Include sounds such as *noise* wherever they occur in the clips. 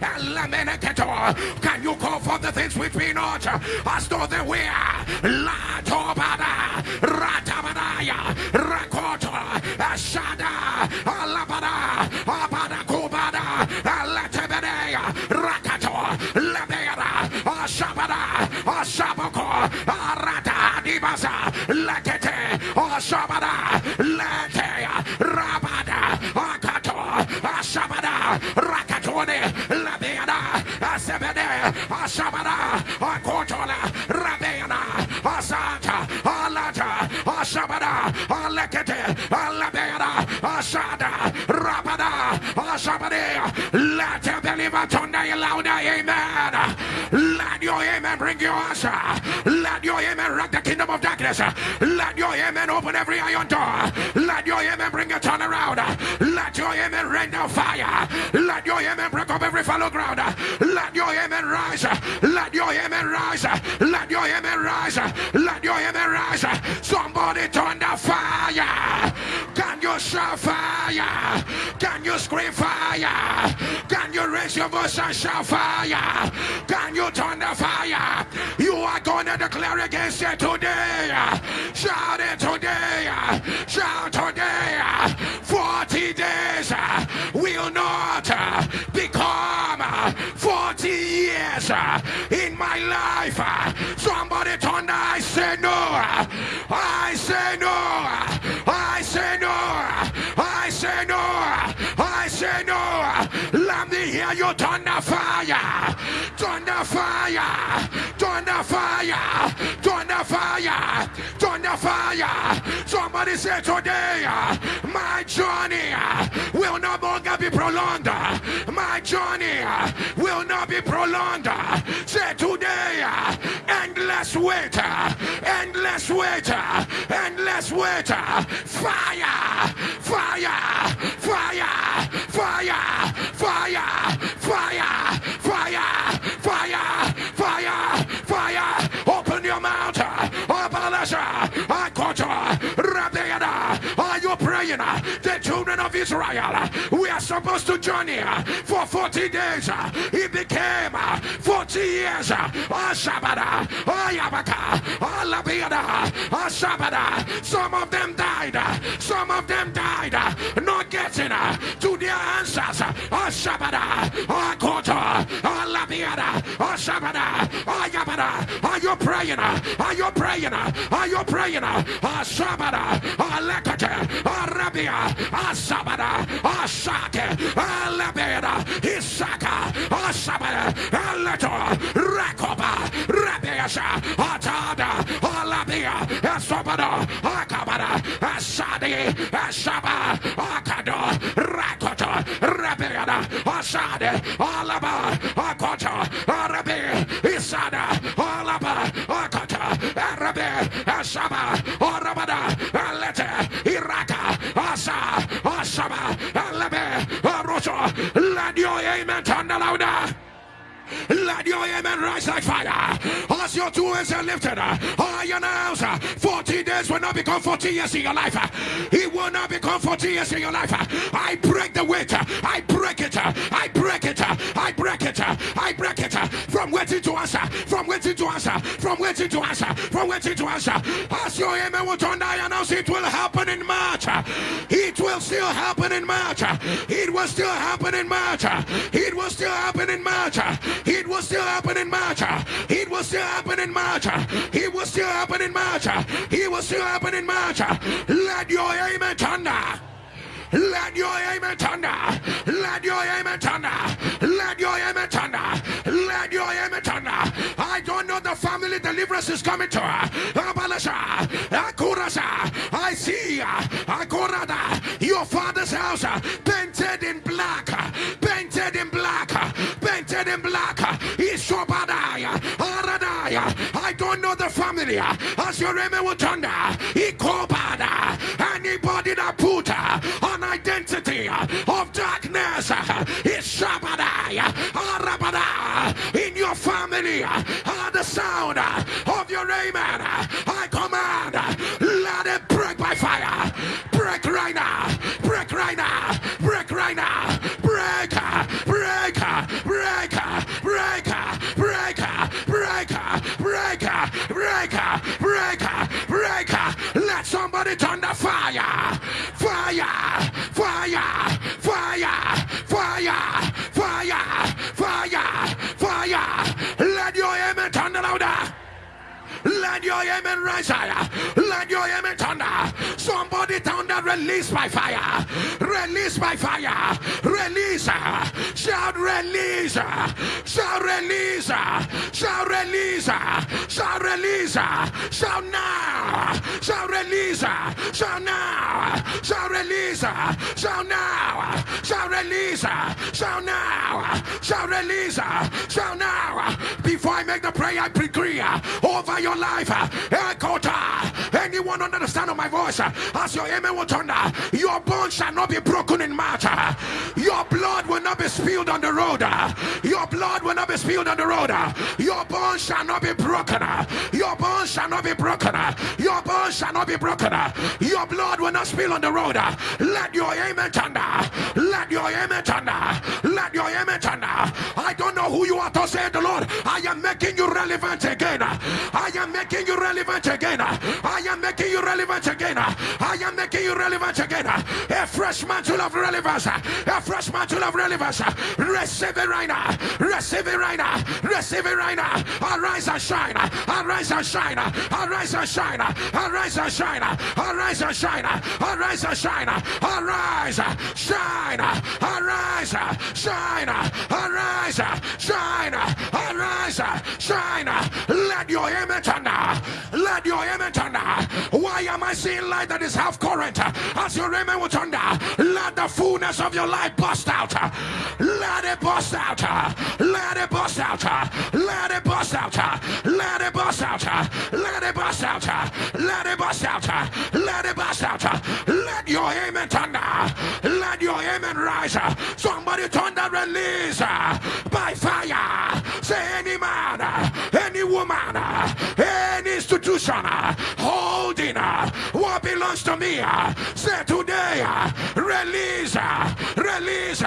Elameneketo. Can you call for the things which be not? As though they were? La Tobada, Ratabadaya, Rakoto, Ashada, Alabada, Abada Kubada, Alatebedea, Rakato, Lebera, Ashabada, Ashabako, Arata, Dibasa, Lekete, Ashabada, Ashabara, Akotola, Rabena, Asata, Alata, Ashabara, Alekete, Aladeana, Asada, Rabada, Ashabare. Let your deliver tonight louder, amen. Your amen bring your answer. Let your amen rock the kingdom of darkness. Let your amen open every iron door. Let your amen bring a turnaround. Let your amen rain down fire. Let your amen break up every fallow ground. Let your amen rise. Let your amen rise. Let your amen rise. Let your amen rise. Somebody turn the fire. You shout fire? Can you scream fire? Can you raise your voice and shout fire? Can you turn the fire? You are going to declare against it today. Shout it today. Shout today. 40 days will not uh, become 40 years uh, in my life. Uh, somebody turn the I say no. Uh, I say no. I say no. I say no. I say no. Let me hear you turn the fire. The fire. The fire. The fire. The fire. Somebody say today, my journey will no longer be prolonged. My journey will not be prolonged. Say today, endless wait, endless wait, endless wait. Fire, sinner children of Israel, we are supposed to journey for 40 days. It became 40 years. Some of them died. Some of them died. Not getting to their answers. Are you praying? Are you praying? Are you praying? Arabia, Asake, Alabeda, Isaka, Asabada, Aleto, Rakoba, Rabiasha, Atada, Alabia, Asabada, Akabada, Asadi, Asaba, Akado, Rakoto, Rabiada, Asade, Alaba, Akoto, Arabi, Isada, Alaba, Akota, Arabi, Asaba, Orabada, Iraka, Asa, Asaba, Alabe, Aroso, let your amen turn louder. Let your amen rise like fire. As your two hands are lifted, uh, I announce uh, 40 days will not become 40 years in your life. Uh, it will not become 40 years in your life. I break the weight. I break it. I break it. I break it. I break it. From waiting to answer. From waiting to answer. From waiting to answer. From waiting to answer. As your amen will turn, I announce it will happen in March. It will still happen in March. It will still happen in March. It will still happen in March. It will still happen in March. It will still happen in March. It will still happen in March. It will still happen in March. Let your amen thunder. Let your amen thunder. Let your amen thunder. Let your amen thunder. Let your amen thunder. I don't know the family deliverance is coming to her. I see Akurada. Your father's house painted in black. Painted in black. Ishobadaya. Aradaya. I don't know the family. As your name will thunder. Ikobada. Anybody that put an identity of darkness is Shabadaya. Arabada. In your family. The sound of your amen. I command. Let it break by fire. Break right now. Break right now. Break right now. breaker, breaker, breaker. Let somebody turn the fire. Fire, fire, fire, fire, fire, fire, fire. Let your amen turn louder. Let your amen rise higher. Let your amen thunder. Somebody thunder, release by fire. Release by fire. Release. Shout release. Shout release. Shout release. Shout release. Shout now. Shout release. Shout now. Shout release. Shout now. Shout release. Shout now. Shout release. Shout now. Before I make the prayer, I decree over your life. Anyone under the my voice, as your amen will thunder, your bones shall not be broken in matter. Your blood will not be spilled on the road. Your blood will not be spilled on the road. Your bones shall not be broken. Your bones shall not be broken. Your bones shall not be broken. Your blood will not spill on the road. Let your amen thunder. Let your amen thunder. Let your amen thunder. I don't know who you are to say the Lord. I am making you relevant again. I am making you relevant again. I am making you relevant again. I am making you relevant again. A fresh mantle of relevance. A fresh mantle of relevance. Receive it right now. Receive it right now. Receive it right now. Arise and shine. Arise and shine. Arise and shine. Arise and shine. Arise and shine. Arise and shine. Arise. Shine. Arise. Shine. Arise. Shine. Arise. Shine. Let your image. Let your amen thunder. Why am I seeing light that is half current? As your amen will thunder, let the fullness of your life bust out. Let it bust out. Let it bust out. Let it bust out. Let it bust out. Let it bust out. Let it bust out. Let it bust out. Let your amen thunder. Let your amen rise. Somebody thunder release by fire. Say any man, any woman, any institution holding what belongs to me. Say today, release, release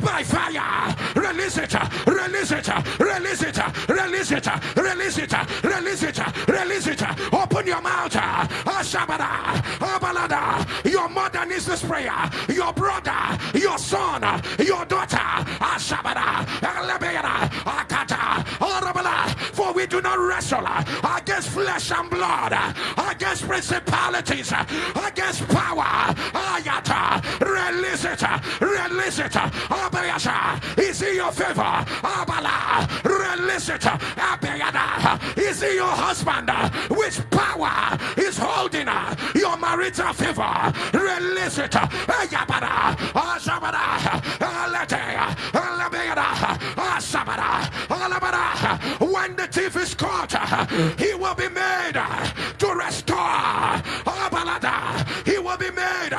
by fire. Release it, release it, release it, release it, release it, release it, release it. Open your mouth. Ashabada, Abalada. Your mother needs this prayer. Your brother, your son, your daughter. Ashabada, Akata. For we do not wrestle against flesh and blood, against principalities, against power. Ayata, release it, release it. Abayasha, is in your favor. Abala, release it. Abayada, is in your husband. Which power is holding your marital favor? Release it. Ayabada, Ashabada, Alate, Alabayada, Ashabada, Alabada. When the thief is caught, he will be made to restore. He will be made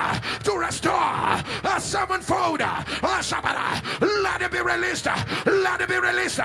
to restore a sevenfold. Let it be released. Let it be released.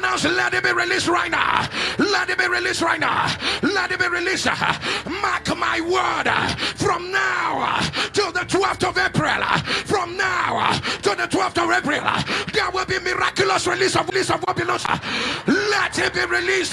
Let it be released right now. Let it be released right now. Let it be released. Mark my word. From now till the 12th of April. From now to the 12th of April, there will be miraculous release of release of what belongs. It be released.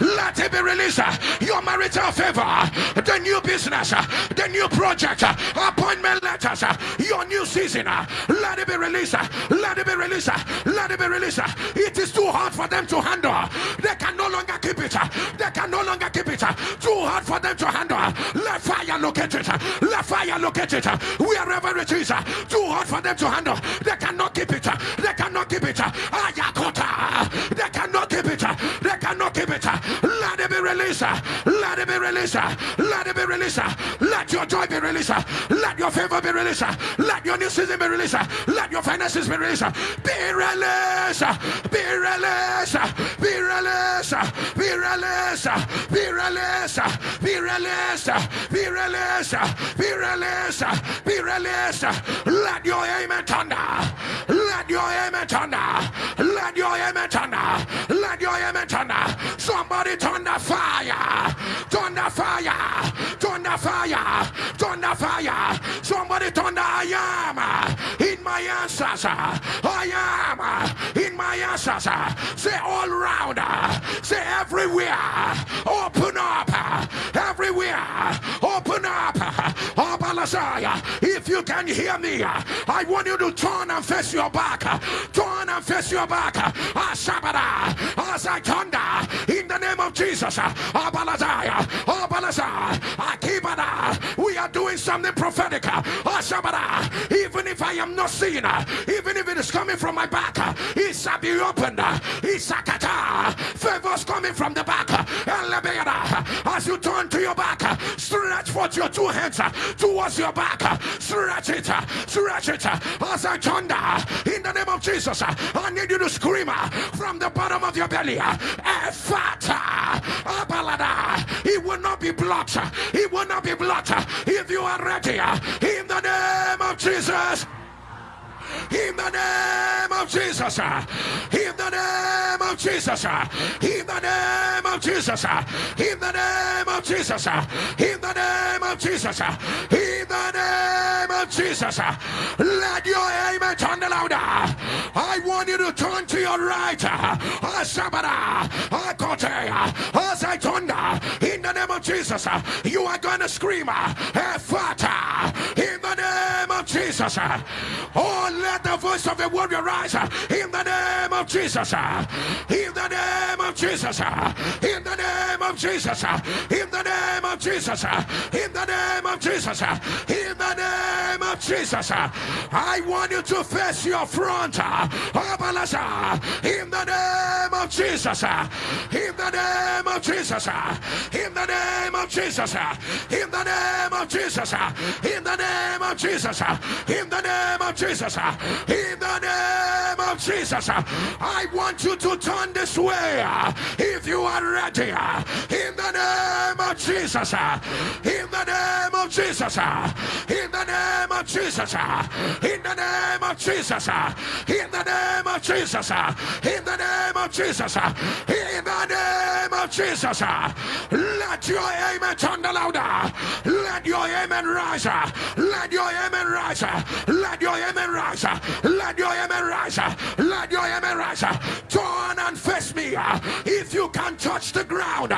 Let it be released. Your marital favor, the new business, the new project, appointment letters, your new season. Let it be released. Let it be released. Let it be released. It is too hard for them to handle. They can no longer keep it. They can no longer keep it. Too hard for them to handle. Let fire locate it. Let fire locate it. Wherever it is, too hard for them to handle. They cannot keep it. They cannot keep it. Ayakota. Released. Let it be released. Let it be released. Let your joy be released. Let your favor be released. Let your new season be released. Let your finances be released. Be released. Be released. Be released. Be released. Be released. Be released. Be released. Be released. Be released. Let your amen thunder. Let your amen thunder. Let your amen thunder. Let your amen thunder. Somebody thunder fire. Fire. Thunder fire. Thunder fire. Somebody thunder I am uh, in my answers. Uh, I am uh, in my answers. Say all round. Say everywhere. Open up. Everywhere. Open up. If you can hear me, I want you to turn and face your back. Turn and face your back. I thunder in the name of Jesus. We are doing something prophetic. Uh, ah, uh, even if I am not seeing, uh, even if it is coming from my back, it shall be opened. Favors coming from the back. As you turn to your back, stretch forth your two hands towards your back. Stretch it, stretch it. As I thunder in the name of Jesus, I need you to scream from the bottom of your belly. It will not be blocked. It will not be blocked. If you are ready, in the name of Jesus in the name of Jesus, in the name of Jesus, in the name of Jesus, in the name of Jesus, in the name of Jesus, in the name of Jesus. Let your amen turn louder. I want you to turn to your right. As I thunder in the name of Jesus, you are going to scream, Ephata, in the name of Jesus. Oh, let the voice of the warrior rise in the name of Jesus. In the name of Jesus. In the name of Jesus. In the name of Jesus. In the name of Jesus. In the name of Jesus. I want you to face your front. In the name of Jesus. In the name of Jesus. In the name of Jesus. In the name of Jesus. In the name of Jesus. In the name of Jesus. Uh, in the name of Jesus, uh, I want you to turn this way uh, if you are ready. In the name of Jesus, in the name of Jesus, in the name of Jesus, in the name of Jesus, in the name of Jesus, in the name of Jesus, in the name of Jesus, let your amen thunder louder. Let your amen rise. Let your amen rise. Let your amen rise. Let your amen rise. Let your amen rise. Turn and face me. If you can touch the ground,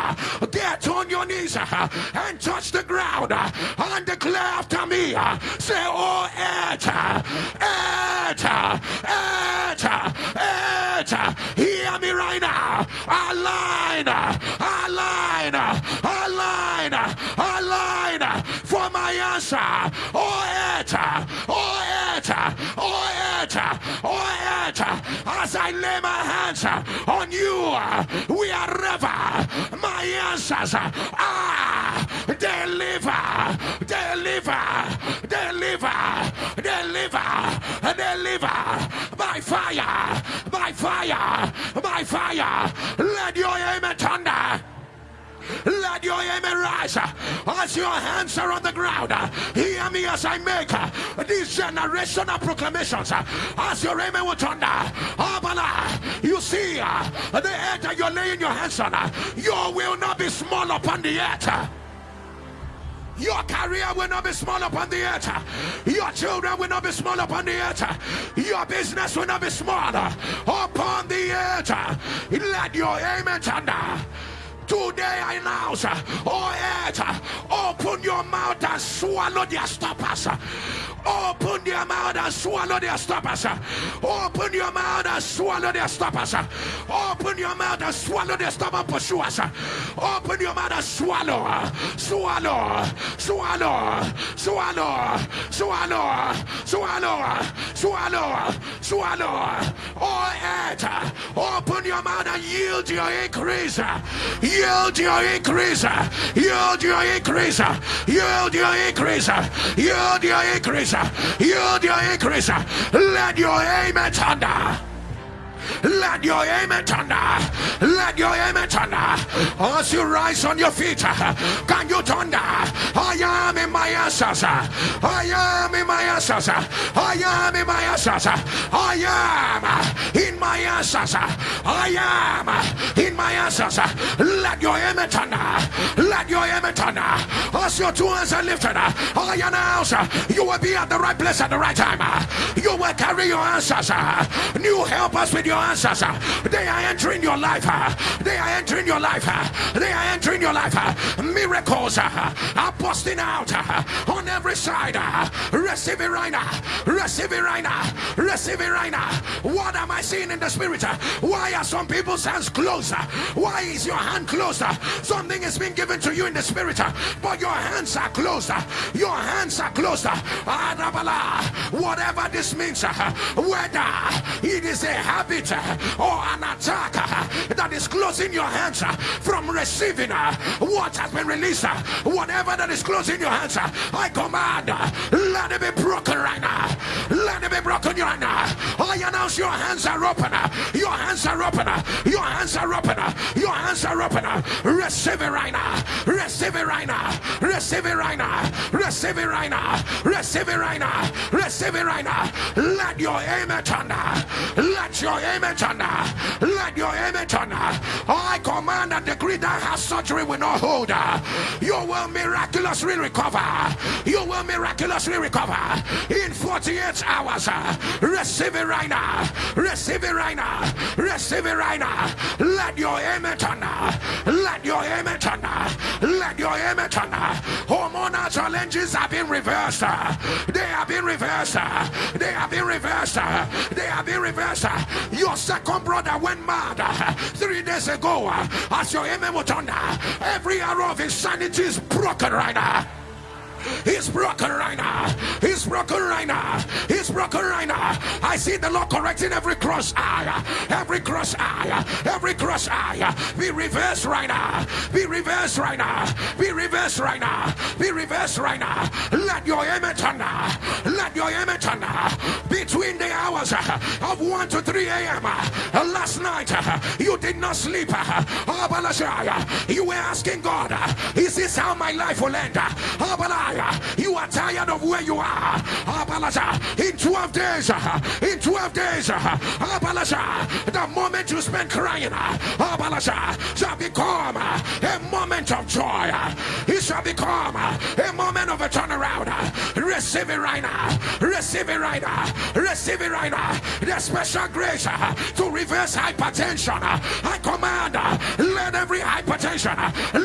get on your knees and touch the ground and declare after me. Say, Oh, earth, earth, earth, earth. Hear me right now. Align, align, align, align for my answer. Oh, earth, oh, earth, oh, earth, oh, earth. As I lay my hands on you, we are ever my answers are deliver, deliver, deliver, deliver, deliver by fire, by fire, by fire. Let your amen thunder. Let your amen rise as your hands are on the ground. Hear me as I make these generational proclamations as your amen will thunder. You see, the earth that you're laying your hands on, you will not be small upon the earth. Your career will not be small upon the earth. Your children will not be small upon the earth. Your business will not be small upon the earth. Let your amen thunder. Today I announce, oh earth, open your mouth and swallow their stoppers. Open your mouth and swallow their stoppers. Open your mouth and swallow their stoppers. Open your mouth and swallow their stubborn pursuers. Open your mouth and swallow, swallow, swallow, swallow, swallow, swallow, swallow, swallow. Oh, earth, open your mouth and yield your increase. Yield your increase. Yield your increase. Yield your increase. Yield your increase. Yield your increase. Let your amen thunder. Let your amen thunder. Let your amen thunder. As you rise on your feet, can you thunder? I am in my answers. I am in my answers. I am in my answers. I am in my answers. I am in my answers. Let your amen thunder. Let your amen thunder. As your two hands are lifted, I announce you will be at the right place at the right time. You will carry your answers. New helpers with your answers. They are entering your life. They are entering your life. They are entering your life. Miracles are busting out on every side. Receive it right now. Receive it right now. Receive it right now. What am I seeing in the spirit? Why are some people's hands closer? Why is your hand closer? Something is being given to you in the spirit, but your hands are closer. Your hands are closer. Ah, Whatever this means, whether it is a habit or an attack uh, that is closing your hands uh, from receiving uh, what has been released, whatever that is closing your hands, I command, let it be broken right now. Let it be broken right now. I announce your hands are open. Your hands are open. Your hands are open. Your hands are open. Receive it right now. Receive it right now. Receive it right now. Receive it right now. Receive it right now. Receive it right now. Let your amen thunder. Let your Let your thunder. I command and decree that has surgery will not hold. You will miraculously recover. You will miraculously recover in 48 hours. Receive it right now. Receive it right now. Receive it right now. Let your thunder. Let your thunder. Let your thunder. Hormonal challenges have been reversed. They have been reversed. They have been reversed. They have been reversed. Your second brother went mad uh, three days ago. Uh, as your amen will thunder, every arrow of insanity is broken right now. He's broken right now. He's broken right now. He's broken right now. I see the Lord correcting every cross eye, every cross eye, every cross eye. Be reversed right now. Be reversed right now. Be reversed right now. Be reversed right now. Let your amen thunder. Let your amen thunder. Between the hours of 1 to 3 a.m. last night, you did not sleep. Oh, you were asking God, is this how my life will end? Oh, You are tired of where you are. In 12 days, in 12 days, the moment you spend crying shall become a moment of joy. It shall become a moment of a turnaround. Receive it right now. Receive it right now. Receive it right now. The special grace to reverse hypertension. I command, let every hypertension,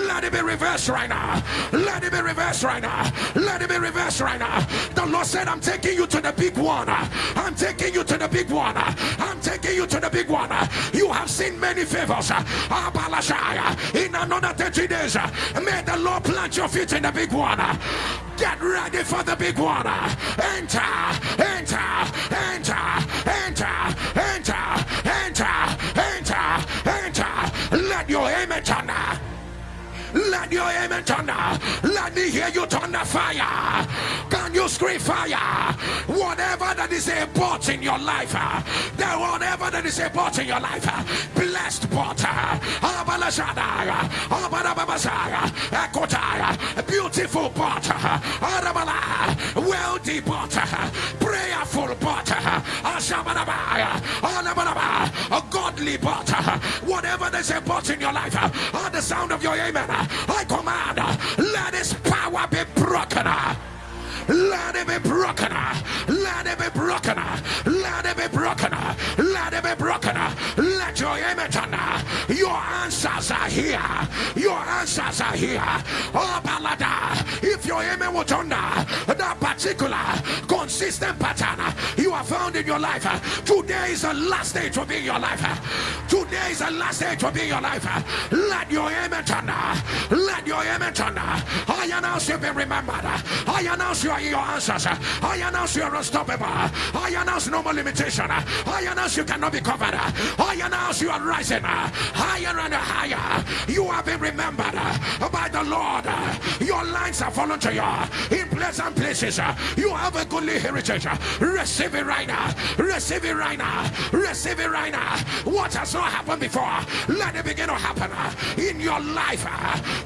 let it be reversed right now. Let it be reversed right now. Let it be reversed right now. The Lord said, I'm taking you to the big one. I'm taking you to the big one. I'm taking you to the big one. You have seen many favors. In another 30 days, may the Lord plant your feet in the big one. Get ready for the big one. Enter, enter, enter, enter, enter, enter, enter, enter. Let your amen turn. Let your amen thunder. Let me hear you thunder fire. Can you scream fire? Whatever that is a bot in your life, uh, that whatever that is a bot in your life, uh, blessed bot, uh, beautiful bot, wealthy bot, prayerful bot, a godly bot, whatever there's a bot in your life, the sound of your amen. I command, let his power be broken. Let it be broken. Let it be broken. Let it be broken. Let it be broken. Let your image Your answers are here. Your answers are here. Oh, Balada. If your amen was under that particular consistent pattern you have found in your life, today is the last day to be in your life. Today is the last day to be in your life. Let your amen turn. Let your amen turn. I announce you be remembered. I announce you are your answers. I announce you are unstoppable. I announce no more limitation. I announce you cannot be covered. I announce you are rising higher and higher. You have been remembered by the Lord. Your lines are fallen to you in pleasant places. You have a goodly heritage. Receive it right now. Receive it right now. Receive it right now. What has not happened before, let it begin to happen in your life.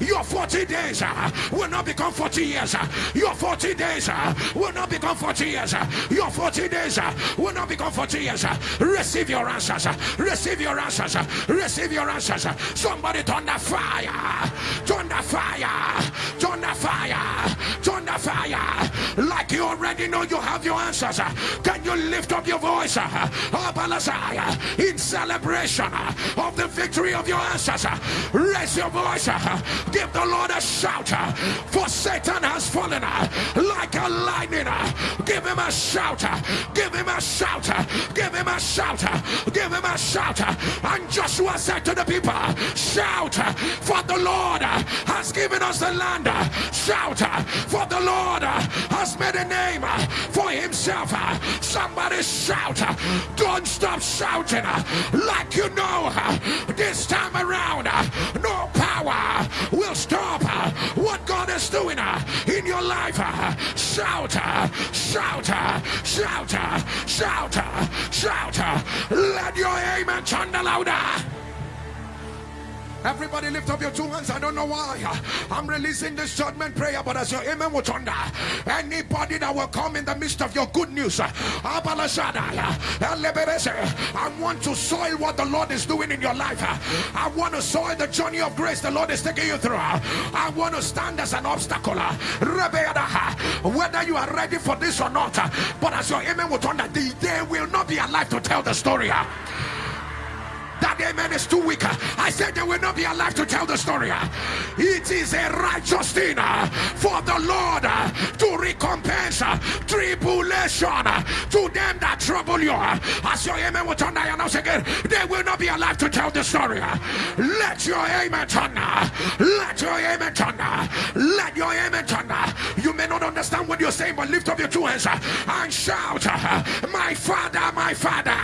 Your 40 days uh, will not become 40 years. Your 40 days uh, will not become 40 years. Your 40 days uh, will not become 40 years. Receive your answers. Receive your answers. Receive your answers. Somebody turn the fire. Turn the fire. Turn the fire. Turn the fire. Like you already know you have your answers. Can you lift up your voice in celebration of the victory of your answers? Raise your voice. Give the Lord a shout. For Satan has fallen like a lightning. Give him a shout. Give him a shout. Give him a shout. Give him a shout. And Joshua said to the people, Shout, for the Lord has given us the land. Shout, for the Lord has made a name uh, for himself. Uh, somebody shout. Uh, don't stop shouting like you know this time around. No power will stop what God is doing in your life. Shout, shout, shout, shout, shout. Let your amen turn louder. Everybody lift up your two hands. I don't know why. I'm releasing this judgment prayer, but as your amen will thunder, anybody that will come in the midst of your good news, I want to soil what the Lord is doing in your life. I want to soil the journey of grace the Lord is taking you through. I want to stand as an obstacle. Whether you are ready for this or not, but as your amen will thunder, they will not be alive to tell the story that amen is too weak. I said they will not be alive to tell the story. It is a righteous thing for the Lord to recompense tribulation to them that trouble you. As your amen will turn, I announce again, they will not be alive to tell the story. Let your amen turn. Let your amen turn. Let your amen turn. You may not understand what you're saying, but lift up your two hands and shout, My Father, my Father,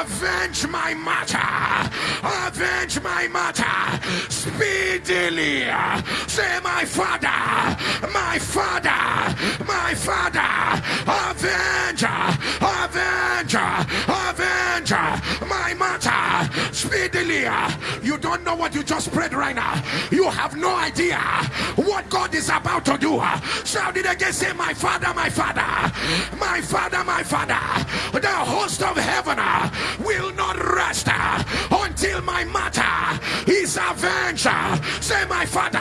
avenge my matter matter. Avenge my matter speedily. Say, my father, my father, my father, avenge, avenge, avenge my matter speedily. You don't know what you just prayed right now. You have no idea what God is about to do. Shout it again. Say, my father, my father, my father, my father. The host of heaven will not rest until my matter is avenged. Say, my father,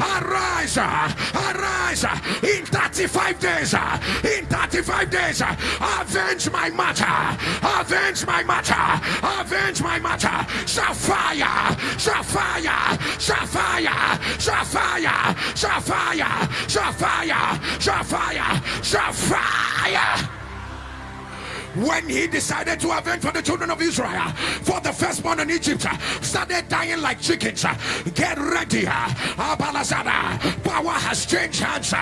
arise, arise in 35 days, in 35 days, avenge my matter, avenge my matter, avenge my matter. Sapphire, sapphire, sapphire, sapphire, sapphire, sapphire, sapphire, sapphire when he decided to avenge for the children of Israel for the firstborn in Egypt started dying like chickens. Get ready. Power has changed hands.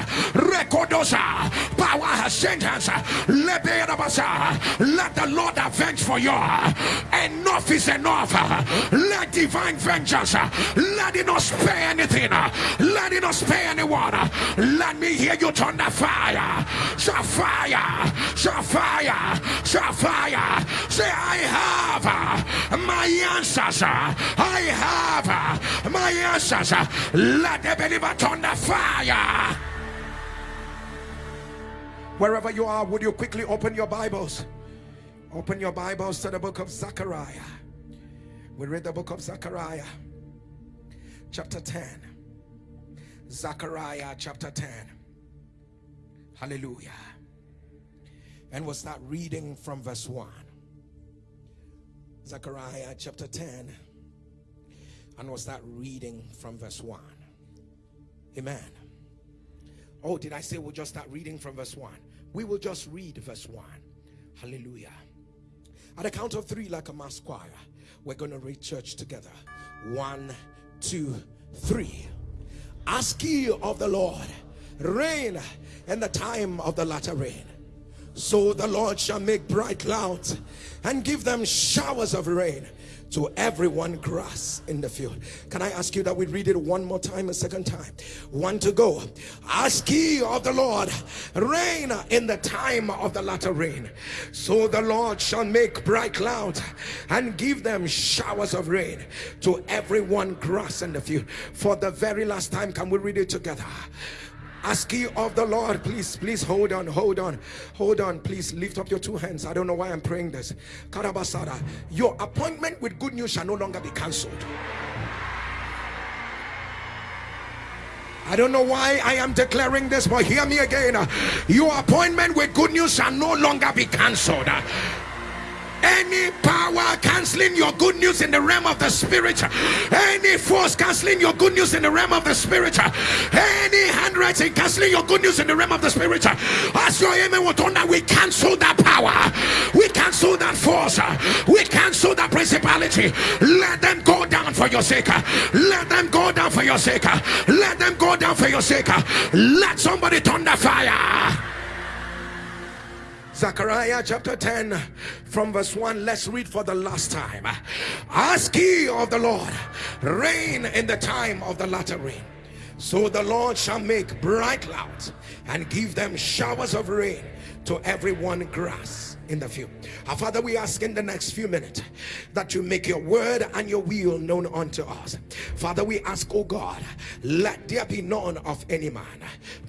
Power has changed hands. Let the Lord avenge for you. Enough is enough. Let divine vengeance. Let it not spare anything. Let it not spare anyone. Let me hear you turn the fire. Fire. Fire fire. Say, I have uh, my answers. I have uh, my answers. Let the believer turn the fire. Wherever you are, would you quickly open your Bibles? Open your Bibles to the book of Zechariah. We read the book of Zechariah, chapter 10. Zechariah, chapter 10. Hallelujah and we'll start reading from verse 1 Zechariah chapter 10 and we'll start reading from verse 1 amen Oh, did I say we'll just start reading from verse 1? We will just read verse 1. Hallelujah. At the count of three, like a mass choir, we're going to read church together. One, two, three. Ask ye of the Lord rain in the time of the latter rain. So the Lord shall make bright clouds and give them showers of rain to everyone grass in the field. Can I ask you that we read it one more time, a second time? One to go. Ask ye of the Lord rain in the time of the latter rain. So the Lord shall make bright clouds and give them showers of rain to everyone grass in the field. For the very last time, can we read it together? Ask ye of the Lord. Please, please hold on, hold on, hold on. Please lift up your two hands. I don't know why I'm praying this. Karabasada, your appointment with good news shall no longer be cancelled. I don't know why I am declaring this, but hear me again. Your appointment with good news shall no longer be cancelled any power canceling your good news in the realm of the spirit any force canceling your good news in the realm of the spirit any handwriting canceling your good news in the realm of the spirit as your amen will that we cancel that power we cancel that force we cancel that principality. Let them go down for your sake let them go down for your sake let them go down for your sake. Let somebody turn the fire Zechariah chapter 10 from verse 1 let's read for the last time. Ask ye of the Lord rain in the time of the latter rain. So the Lord shall make bright clouds and give them showers of rain to everyone grass in the field. Our Father, we ask in the next few minutes that you make your word and your will known unto us. Father, we ask, oh God, let there be none of any man,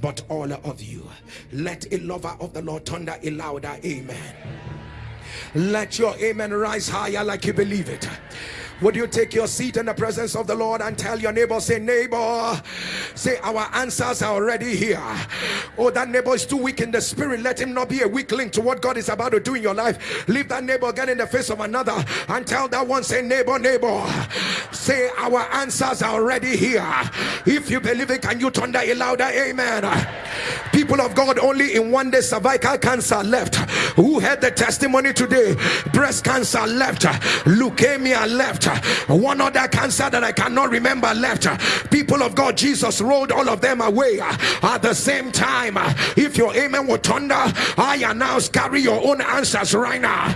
but all of you. Let a lover of the Lord thunder a louder amen. Let your amen rise higher like you believe it. Would you take your seat in the presence of the Lord and tell your neighbor, say, neighbor, say, our answers are already here. Oh, that neighbor is too weak in the spirit. Let him not be a weak link to what God is about to do in your life. Leave that neighbor again in the face of another and tell that one, say, neighbor, neighbor, say, our answers are already here. If you believe it, can you turn that louder? Amen. People of God, only in one day cervical cancer left. Who had the testimony today? Breast cancer left. Leukemia left. One other cancer that I cannot remember left. People of God Jesus rolled all of them away at the same time. If your amen will thunder I announce carry your own answers right now.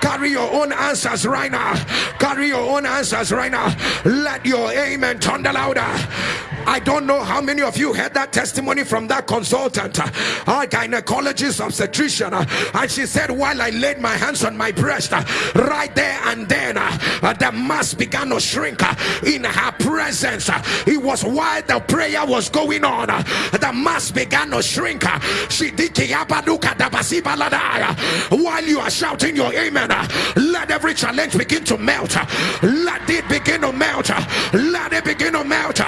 Carry your own answers right now. Carry your own answers right now. Let your amen thunder louder. I don't know how many of you heard that testimony from that consultant, our uh, gynecologist obstetrician, uh, and she said, While I laid my hands on my breast, uh, right there and then, the mass began to shrink in her presence. It was while the prayer was going on, the mass began to shrink. She while you are shouting your amen. Let every challenge begin to melt. Let it begin to melt. Let it begin to melt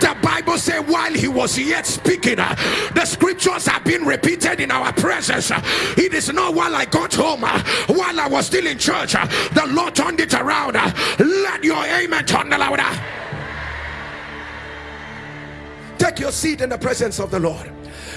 the bible said while he was yet speaking uh, the scriptures have been repeated in our presence. Uh, it is not while i got home uh, while i was still in church the lord turned it around let your amen turn louder. Take your seat in the presence of the lord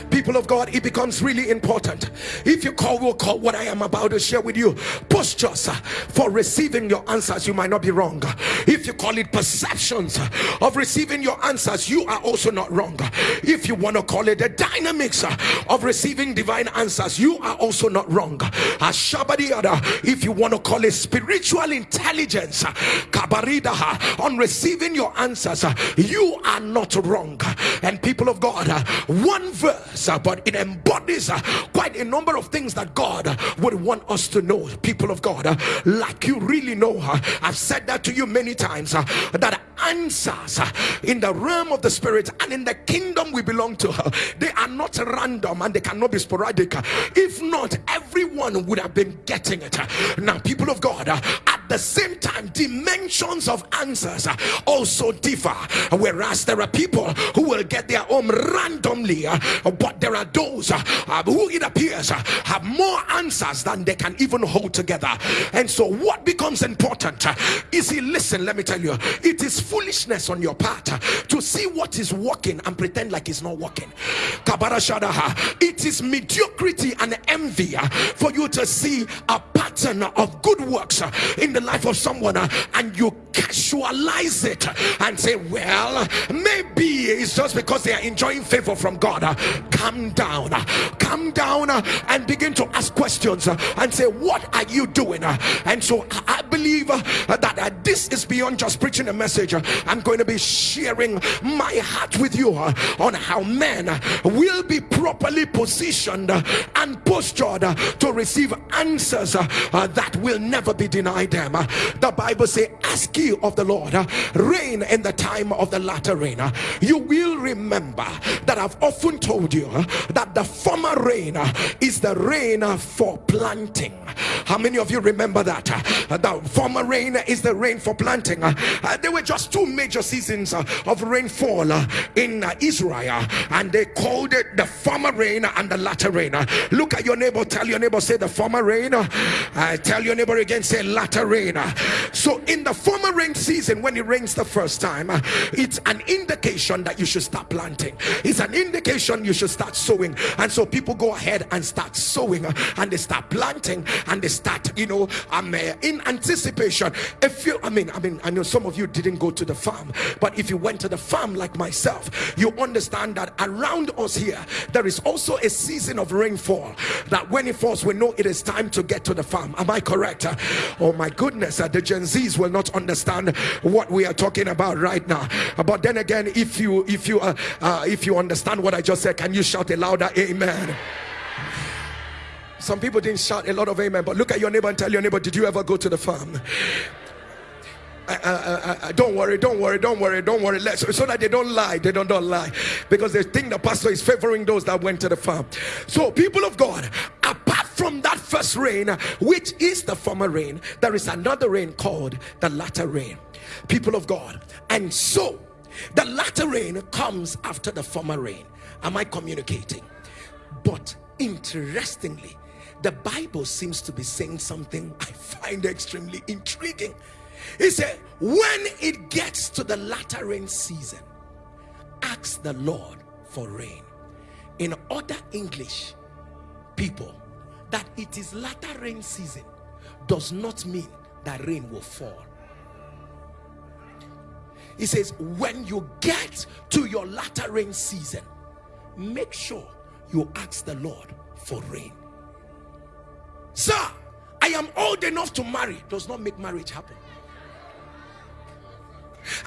people of God it becomes really important. If you call will call. What I am about to share with you postures for receiving your answers you might not be wrong. If you call it perceptions of receiving your answers you are also not wrong. If you want to call it the dynamics of receiving divine answers you are also not wrong. If you want to call it spiritual intelligence on receiving your answers you are not wrong. And people of God one verse uh, but it embodies uh, quite a number of things that God uh, would want us to know. People of God, uh, like you really know, her. I've said that to you many times uh, that answers in the realm of the spirit and in the kingdom we belong to, they are not random and they cannot be sporadic. If not, everyone would have been getting it. Now, people of God, at the same time dimensions of answers also differ whereas there are people who will get their own randomly but there are those uh, um, who it appears uh, have more answers than they can even hold together. And so what becomes important uh, is he listen let me tell you it is foolishness on your part to see what is working and pretend like it's not working. It is mediocrity and envy for you to see a pattern of good works in the life of someone and you casualize it and say well maybe it's just because they are enjoying favor from God calm down calm down and begin to ask questions and say what are you doing? And so I believe that this is beyond just preaching a message. I'm going to be sharing my heart with you on how men will be properly positioned and postured to receive answers that will never be denied them. The Bible say ask ye of the Lord rain in the time of the latter rain. You will remember that I've often told you that uh, the former rain is the rain for planting. How many of you remember that the former rain is the rain for planting? There were just two major seasons uh, of rainfall uh, in Israel and they called it the former rain and the latter rain. Look at your neighbor tell your neighbor say the former rain uh, tell your neighbor again say latter rain. So in the former rain season when it rains the first time it's an indication that you should start planting. It's an indication you should start sowing. And so people go ahead and start sowing and they start planting and they start you know i'm uh, in anticipation. If you i mean i mean i know some of you didn't go to the farm but if you went to the farm like myself you understand that around us here there is also a season of rainfall that when it falls we know it is time to get to the farm. Am i correct? Oh my goodness uh, the gen z's will not understand what we are talking about right now. But then again if you if you uh, uh, if you understand what i just said can you shout a louder amen some people didn't shout a lot of amen but look at your neighbor and tell your neighbor did you ever go to the farm uh, uh, uh, don't worry, don't worry, don't worry, don't worry. Let's, so that they don't lie, they don't, don't lie because they think the pastor is favoring those that went to the farm. So, people of God, apart from that first rain, which is the former rain, there is another rain called the latter rain. People of God, and so the latter rain comes after the former rain. Am I communicating? But interestingly, the Bible seems to be saying something *laughs* I find extremely intriguing. He said, when it gets to the latter rain season, ask the Lord for rain. In other English people, that it is latter rain season does not mean that rain will fall. He says, when you get to your latter rain season, make sure you ask the Lord for rain. Sir, I am old enough to marry. Does not make marriage happen.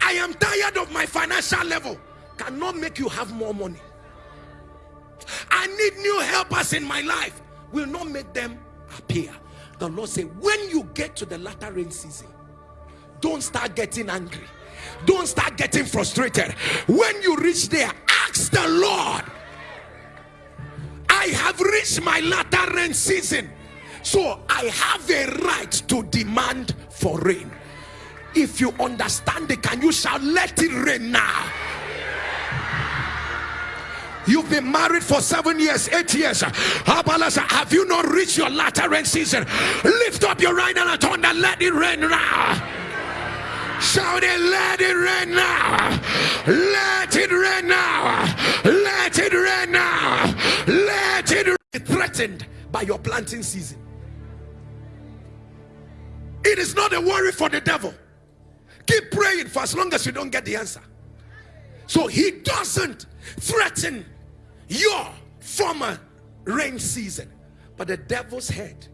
I am tired of my financial level. Cannot make you have more money. I need new helpers in my life. Will not make them appear. The Lord said, when you get to the latter rain season, don't start getting angry. Don't start getting frustrated. When you reach there, ask the Lord. I have reached my latter rain season. So I have a right to demand for rain if you understand it can you shall let it rain now You've been married for seven years, eight years. Have you not reached your latter rain season? Lift up your right hand and let it rain now. Shout it, let it rain now. Let it rain now. Let it rain now. Let. Threatened by your planting season. It is not a worry for the devil. Keep praying for as long as you don't get the answer. So he doesn't threaten your former rain season. But the devil's head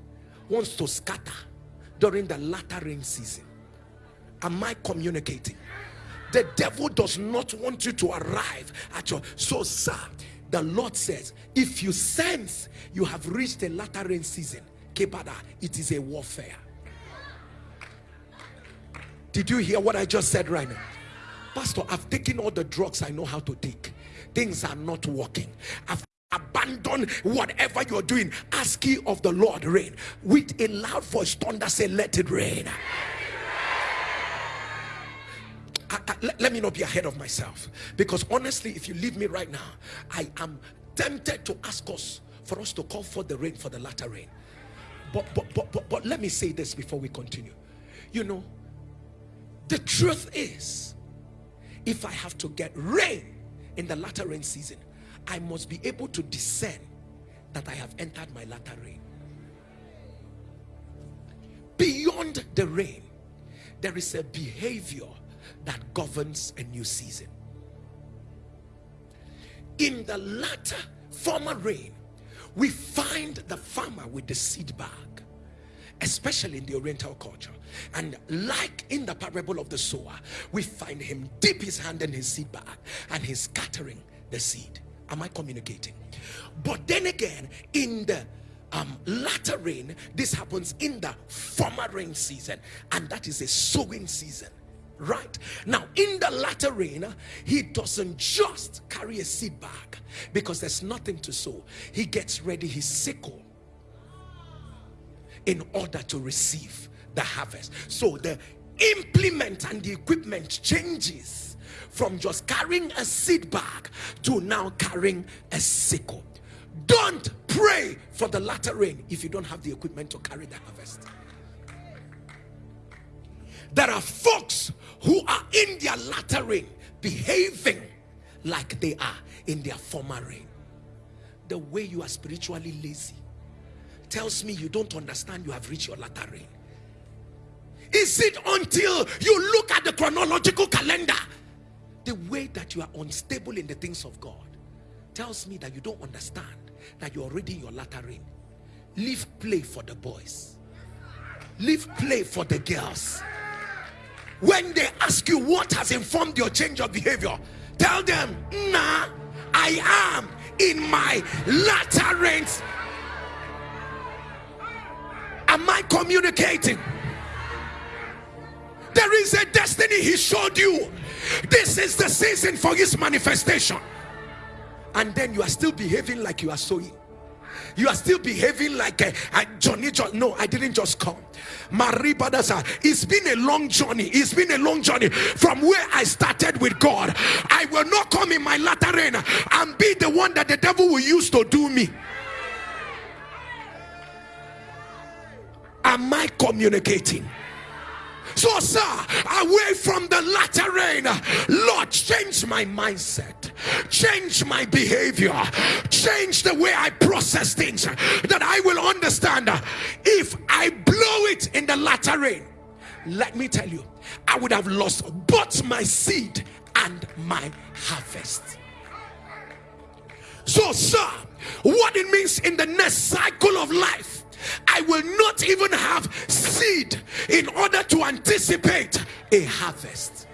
wants to scatter during the latter rain season. Am I communicating? The devil does not want you to arrive at your so sir. The Lord says, if you sense you have reached a latter rain season, Kepada, it is a warfare. Did you hear what I just said right now? Pastor, I've taken all the drugs I know how to take. Things are not working. I've abandoned whatever you're doing. Ask ye of the Lord rain. With a loud voice, thunder say, let it rain. Let, let me not be ahead of myself because honestly, if you leave me right now, I am tempted to ask us for us to call for the rain for the latter rain. But, but, but, but, but let me say this before we continue. You know, the truth is, if I have to get rain in the latter rain season, I must be able to discern that I have entered my latter rain. Beyond the rain, there is a behavior that governs a new season. In the latter former rain, we find the farmer with the seed bag especially in the oriental culture. And like in the parable of the sower we find him dip his hand in his seed bag and he's scattering the seed. Am i communicating? But then again in the um, latter rain this happens in the former rain season and that is a sowing season right. Now in the latter rain he doesn't just carry a seed bag because there's nothing to sow. He gets ready his sickle in order to receive the harvest. So the implement and the equipment changes from just carrying a seed bag to now carrying a sickle. Don't pray for the latter rain if you don't have the equipment to carry the harvest there are folks who are in their latter rain behaving like they are in their former rain the way you are spiritually lazy tells me you don't understand you have reached your latter rain is it until you look at the chronological calendar the way that you are unstable in the things of God tells me that you don't understand that you're already in your latter rain leave play for the boys. Leave play for the girls when they ask you what has informed your change of behavior tell them nah i am in my latter am i communicating? There is a destiny he showed you. This is the season for his manifestation. And then you are still behaving like you are sowing you are still behaving like eh, a, a Johnny John. No, I didn't just come. Maribadasa. It's been a long journey. It's been a long journey from where I started with God. I will not come in my latter rain and be the one that the devil will use to do me. Am I communicating? So, sir, away from the latter rain, Lord, change my mindset, change my behavior, change the way I process things that I will understand. If I blow it in the latter rain, let me tell you, I would have lost both my seed and my harvest. So, sir, what it means in the next cycle of life I will not even have seed in order to anticipate a harvest.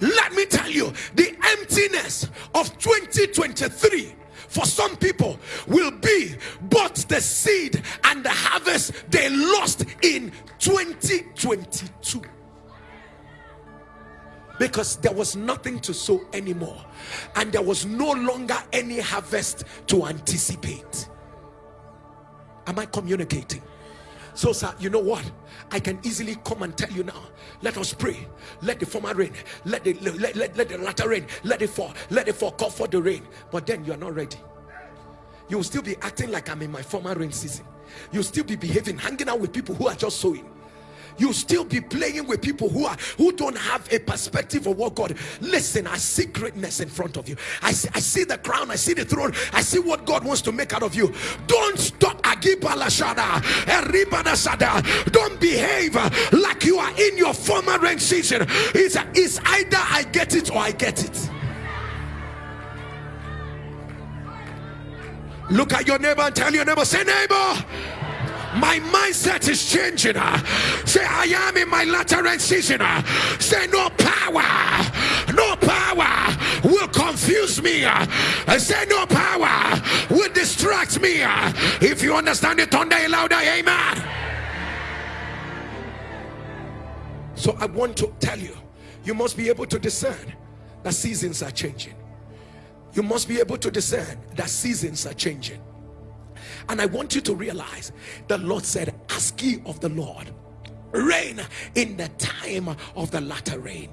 Let me tell you, the emptiness of 2023 for some people will be both the seed and the harvest they lost in 2022 because there was nothing to sow anymore and there was no longer any harvest to anticipate Am I communicating? So, sir, you know what? I can easily come and tell you now. Let us pray. Let the former rain, let the let, let, let the latter rain, let it fall, let it fall, call for the rain. But then you are not ready. You will still be acting like I'm in my former rain season. You'll still be behaving, hanging out with people who are just sowing you still be playing with people who are who don't have a perspective of what God. Listen I see greatness in front of you. I see, I see the crown I see the throne. I see what God wants to make out of you. Don't stop. Don't behave like you are in your former rain season. It's, it's either I get it or I get it. Look at your neighbor and tell your neighbor say neighbor my mindset is changing. Say, I am in my latter end season. Say, no power, no power will confuse me. Say, no power will distract me. If you understand it, thunder louder, amen. So I want to tell you, you must be able to discern that seasons are changing. You must be able to discern that seasons are changing and I want you to realize the Lord said, Ask ye of the Lord rain in the time of the latter rain.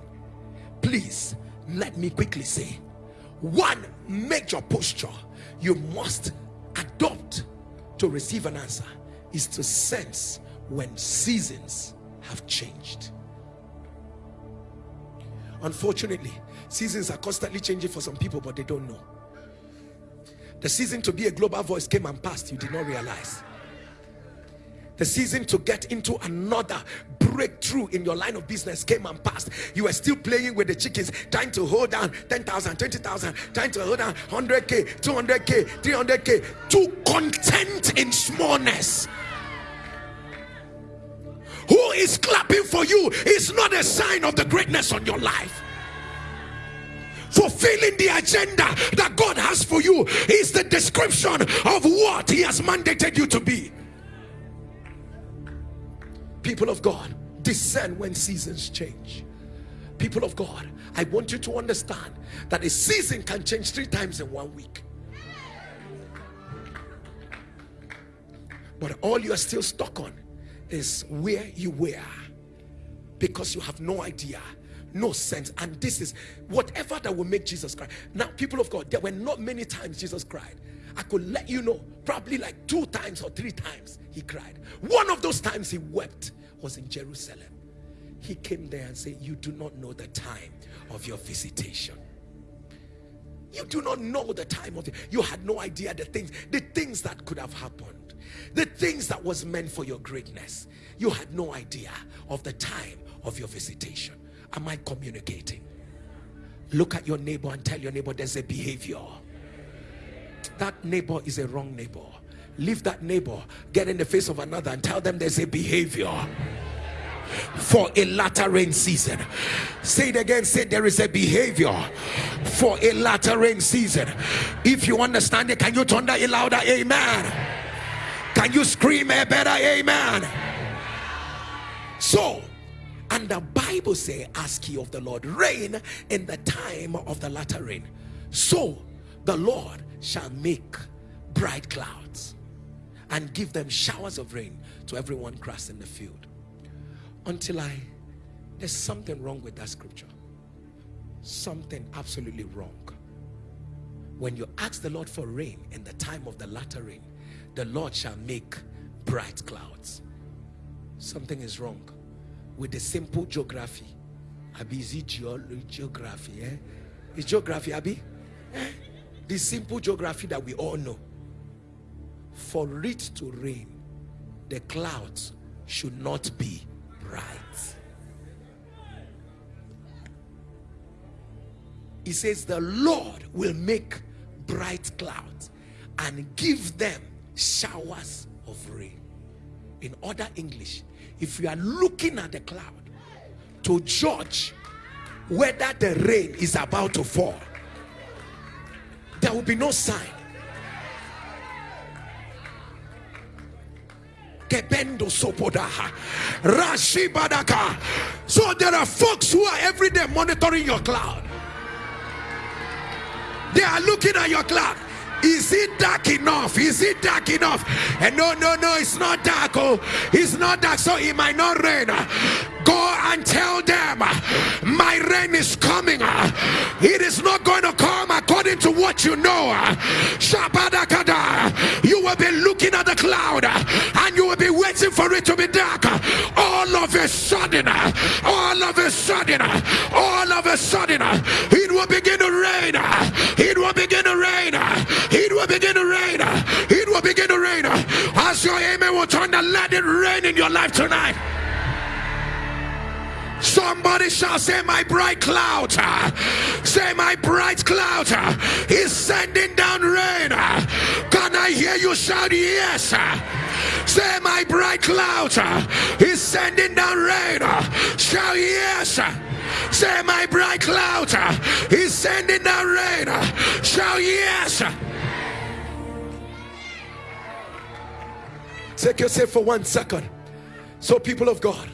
Please let me quickly say one major posture you must adopt to receive an answer is to sense when seasons have changed. Unfortunately seasons are constantly changing for some people but they don't know the season to be a global voice came and passed you did not realize. The season to get into another breakthrough in your line of business came and passed. You were still playing with the chickens trying to hold down 10,000 20,000 trying to hold down 100k 200k 300k too content in smallness. Who is clapping for you is not a sign of the greatness on your life fulfilling the agenda that God has for you is the description of what he has mandated you to be. People of God discern when seasons change. People of God I want you to understand that a season can change three times in one week. But all you are still stuck on is where you were because you have no idea no sense. And this is whatever that will make Jesus cry now people of God there were not many times Jesus cried. I could let you know probably like two times or three times he cried. One of those times he wept was in Jerusalem. He came there and said you do not know the time of your visitation. You do not know the time of it. You had no idea the things the things that could have happened. The things that was meant for your greatness. You had no idea of the time of your visitation am I communicating? Look at your neighbor and tell your neighbor there's a behavior. That neighbor is a wrong neighbor. Leave that neighbor get in the face of another and tell them there's a behavior. For a latter rain season. Say it again say there is a behavior. For a latter rain season. If you understand it can you turn that louder? Amen. Can you scream a better amen? So and the bible say ask ye of the lord rain in the time of the latter rain. So the lord shall make bright clouds and give them showers of rain to everyone grass in the field. Until I there's something wrong with that scripture. Something absolutely wrong. When you ask the Lord for rain in the time of the latter rain the Lord shall make bright clouds. Something is wrong with the simple geography. Abi is it geography eh? is geography Abi? Eh? the simple geography that we all know. For it to rain the clouds should not be bright. He says the lord will make bright clouds and give them showers of rain. In other english if you are looking at the cloud to judge whether the rain is about to fall there will be no sign. So there are folks who are every day monitoring your cloud. They are looking at your cloud. Is it dark enough? Is it dark enough? And no, no, no, it's not dark. Oh, it's not dark, so it might not rain. Go and tell them, my rain is coming. It is not going to come according to what you know. You will be looking at the cloud and you will be waiting for it to be dark. All of a sudden, all of a sudden, all of a sudden, it will begin to rain. It will begin to rain. It will begin to rain. It will begin to rain. As your amen will turn to let it rain in your life tonight. Somebody shall say, My bright cloud, say, My bright cloud is sending down rain. Can I hear you shout, Yes? Say, My bright cloud is sending down rain. Shout, Yes. Say, My bright cloud is sending down rain. Shout, Yes. Take yourself for one second. So, people of God,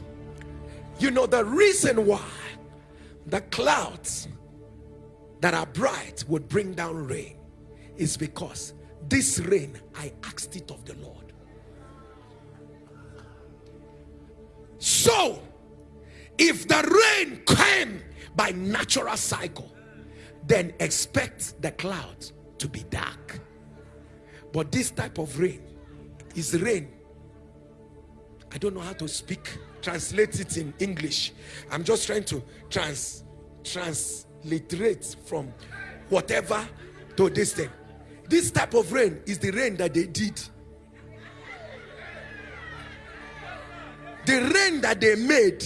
you know the reason why the clouds that are bright would bring down rain is because this rain, I asked it of the Lord. So, if the rain came by natural cycle, then expect the clouds to be dark. But this type of rain is rain. I don't know how to speak, translate it in English. I'm just trying to trans transliterate from whatever to this thing. This type of rain is the rain that they did. The rain that they made.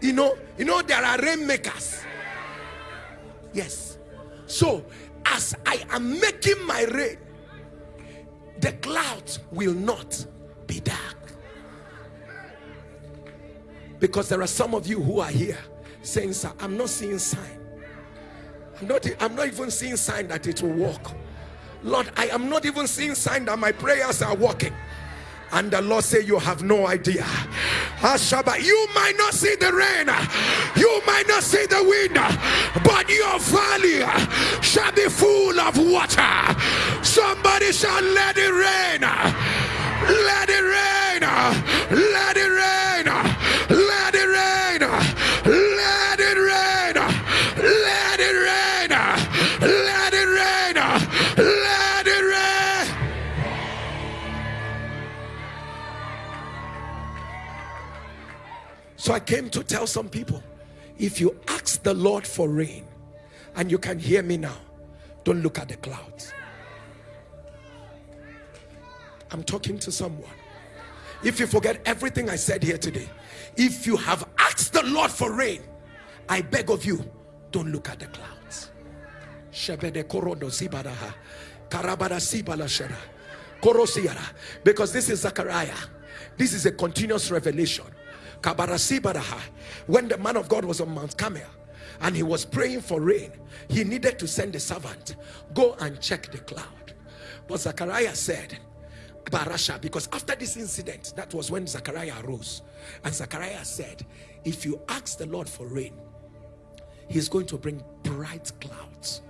You know, you know, there are rainmakers. Yes. So, as I am making my rain, the clouds will not be dark. Because there are some of you who are here saying, Sir, I'm not seeing sign. I'm not, I'm not even seeing sign that it will work. Lord, I am not even seeing sign that my prayers are working. And the Lord say, You have no idea. Ashaba, you might not see the rain, you might not see the wind, but your valley shall be full of water. Somebody shall let it rain. Let it rain. Let it rain. So I came to tell some people if you ask the Lord for rain and you can hear me now, don't look at the clouds. I'm talking to someone. If you forget everything I said here today, if you have asked the Lord for rain, I beg of you, don't look at the clouds. Because this is Zechariah. This is a continuous revelation. When the man of God was on Mount Carmel and he was praying for rain, he needed to send a servant, go and check the cloud. But Zechariah said, Barasha because after this incident that was when Zechariah arose. And Zechariah said if you ask the Lord for rain he's going to bring bright clouds.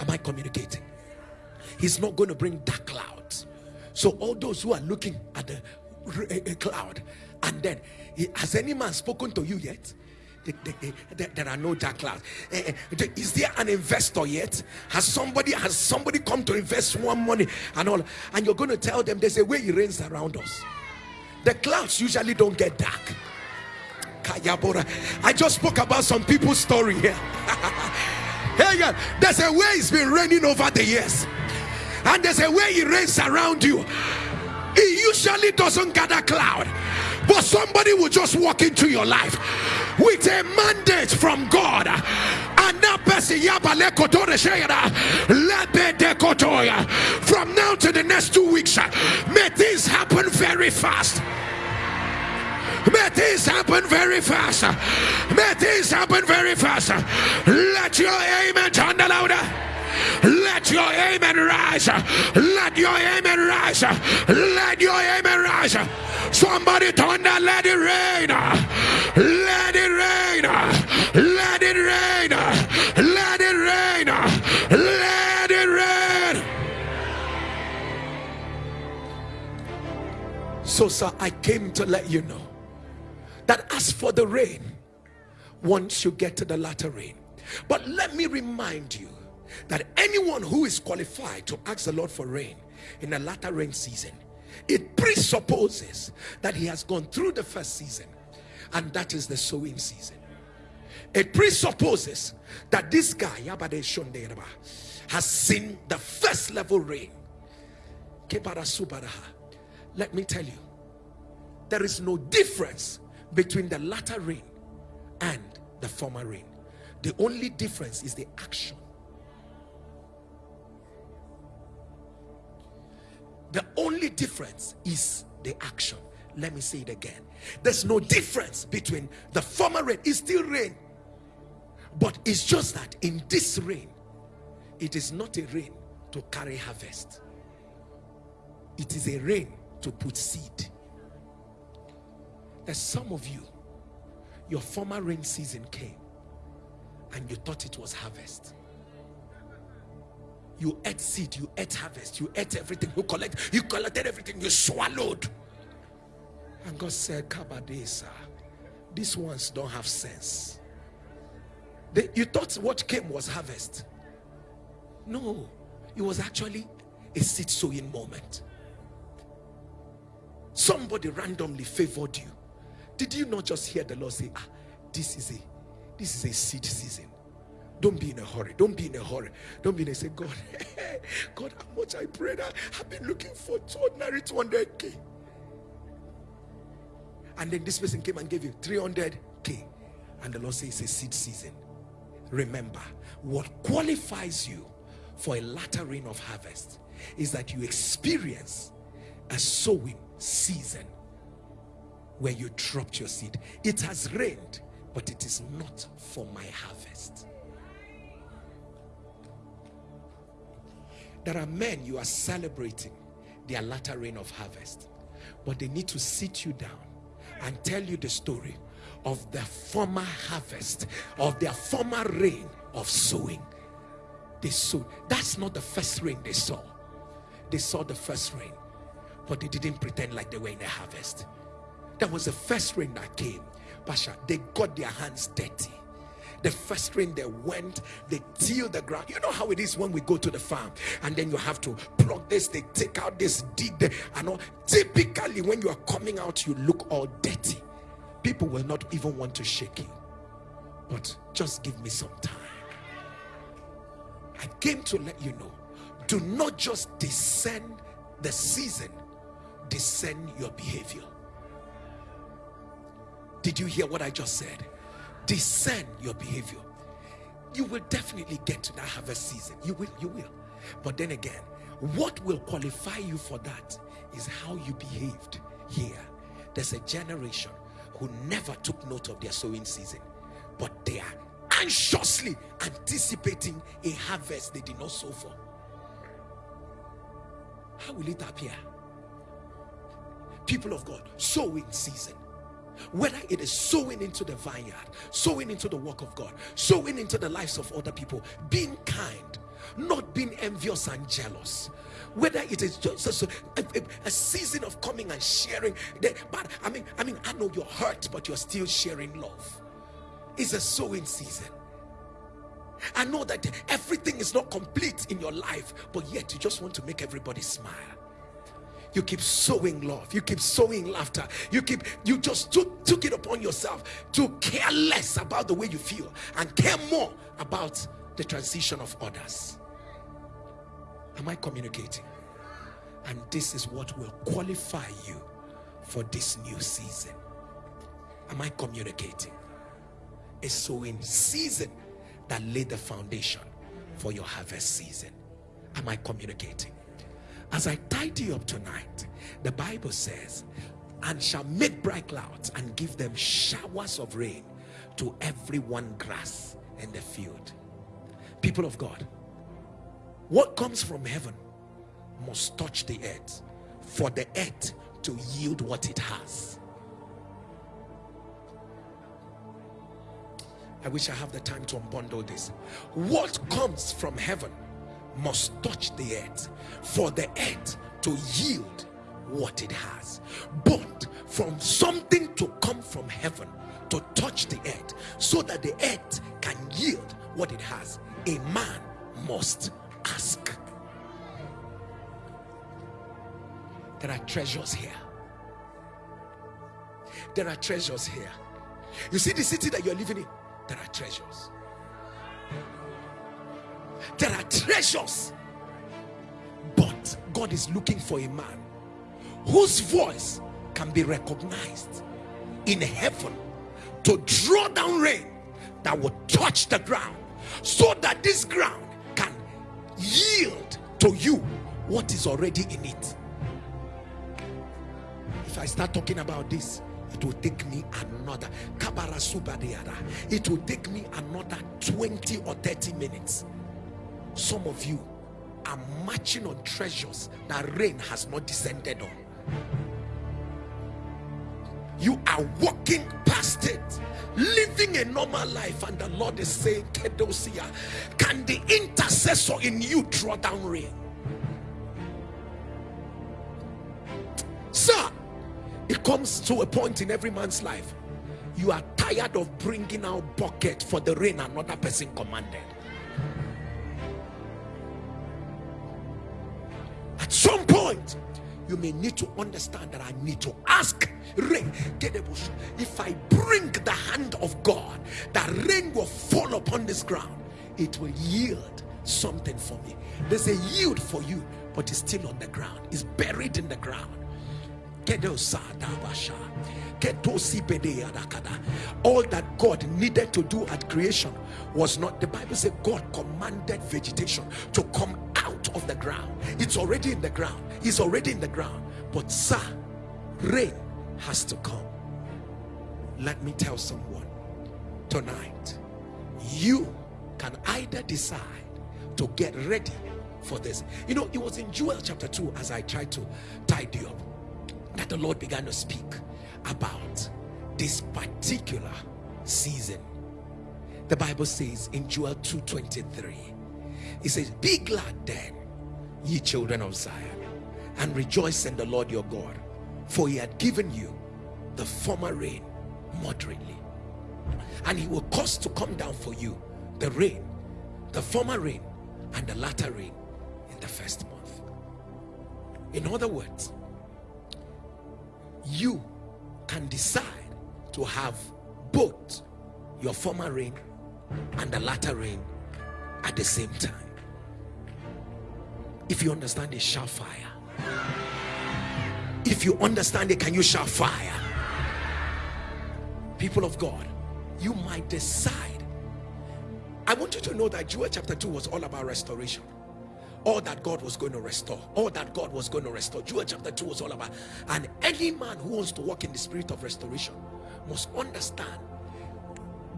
Am I communicating? He's not going to bring dark clouds. So all those who are looking at the cloud and then has any man spoken to you yet? There are no dark clouds. Eh, eh, is there an investor yet? Has somebody has somebody come to invest more money and all? And you're going to tell them there's a way it rains around us. The clouds usually don't get dark. I just spoke about some people's story here. *laughs* Hey there's a way it's been raining over the years. And there's a way it rains around you. It usually doesn't gather cloud but somebody will just walk into your life with a mandate from God and that person from now to the next two weeks may things happen very fast May things happen very fast. May things happen very fast. Let your amen turn the louder. Let your amen rise. Let your amen rise. Let your amen rise. Somebody thunder, let it rain. Let it rain. Let it rain. Let it rain. Let it rain. So, sir, I came to let you know that as for the rain, once you get to the latter rain, but let me remind you that anyone who is qualified to ask the Lord for rain in the latter rain season it presupposes that he has gone through the first season and that is the sowing season. It presupposes that this guy has seen the first level rain let me tell you there is no difference between the latter rain and the former rain the only difference is the action The only difference is the action. Let me say it again. There's no difference between the former rain. It's still rain. But it's just that in this rain, it is not a rain to carry harvest. It is a rain to put seed. There's some of you, your former rain season came and you thought it was harvest you ate seed you ate harvest you ate everything you collect you collected everything you swallowed And God said, Kabadesa, these ones don't have sense. They, you thought what came was harvest. No, it was actually a seed sowing moment. Somebody randomly favored you. Did you not just hear the Lord say, ah, this is a this is a seed season. Don't be in a hurry. Don't be in a hurry. Don't be in a say, God, *laughs* God, how much I prayed. I've been looking for ordinary 200k. And then this person came and gave you 300k. And the Lord says it's a seed season. Remember, what qualifies you for a latter rain of harvest is that you experience a sowing season where you dropped your seed. It has rained, but it is not for my harvest. There are men you are celebrating their latter rain of harvest, but they need to sit you down and tell you the story of the former harvest, of their former rain of sowing. They sowed. That's not the first rain they saw. They saw the first rain, but they didn't pretend like they were in a harvest. That was the first rain that came. Pasha, they got their hands dirty. The first rain they went, they till the ground. You know how it is when we go to the farm and then you have to plug this, they take out this, dig the, and all. Typically, when you are coming out, you look all dirty. People will not even want to shake you. But just give me some time. I came to let you know do not just discern the season, discern your behavior. Did you hear what I just said? Discern your behavior. You will definitely get to that harvest season. You will, you will. But then again, what will qualify you for that is how you behaved here. There's a generation who never took note of their sowing season, but they are anxiously anticipating a harvest they did not sow for. How will it appear? People of God, sowing season whether it is sowing into the vineyard, sowing into the work of God, sowing into the lives of other people, being kind, not being envious and jealous. Whether it is just a, a, a season of coming and sharing, the, but I mean, I mean, I know you're hurt, but you're still sharing love. It's a sowing season. I know that everything is not complete in your life, but yet you just want to make everybody smile you keep sowing love. You keep sowing laughter. You keep you just took, took it upon yourself to care less about the way you feel and care more about the transition of others. Am i communicating? And this is what will qualify you for this new season. Am i communicating? A sowing season that laid the foundation for your harvest season. Am i communicating as I tidy up tonight, the Bible says, and shall make bright clouds and give them showers of rain to every one grass in the field. People of God, what comes from heaven must touch the earth for the earth to yield what it has. I wish I have the time to unbundle this. What comes from heaven must touch the earth for the earth to yield what it has. But from something to come from heaven to touch the earth so that the earth can yield what it has a man must ask. There are treasures here. There are treasures here. You see the city that you're living in? There are treasures there are treasures. But God is looking for a man whose voice can be recognized in heaven to draw down rain that will touch the ground so that this ground can yield to you what is already in it. If I start talking about this it will take me another it will take me another 20 or 30 minutes some of you are marching on treasures that rain has not descended on. You are walking past it living a normal life and the lord is saying kedosia can the intercessor in you draw down rain? Sir it comes to a point in every man's life. You are tired of bringing out bucket for the rain another person commanded point you may need to understand that I need to ask rain. If I bring the hand of God, that rain will fall upon this ground, it will yield something for me. There's a yield for you, but it's still on the ground, it's buried in the ground. All that God needed to do at creation was not the Bible said God commanded vegetation to come out of the ground. It's already in the ground, it's already in the ground. But, sir, rain has to come. Let me tell someone tonight you can either decide to get ready for this. You know, it was in Joel chapter 2 as I tried to tidy up that the Lord began to speak about this particular season. The Bible says in Joel 2:23, it says, Be glad then, ye children of Zion, and rejoice in the Lord your God, for he had given you the former rain moderately, and he will cause to come down for you the rain, the former rain, and the latter rain in the first month. In other words, you can decide to have both your former rain and the latter rain at the same time. If you understand it, shout fire. If you understand it, can you shout fire? People of God, you might decide. I want you to know that Joel chapter 2 was all about restoration all that God was going to restore all that God was going to restore. Joel chapter 2 was all about and any man who wants to walk in the spirit of restoration must understand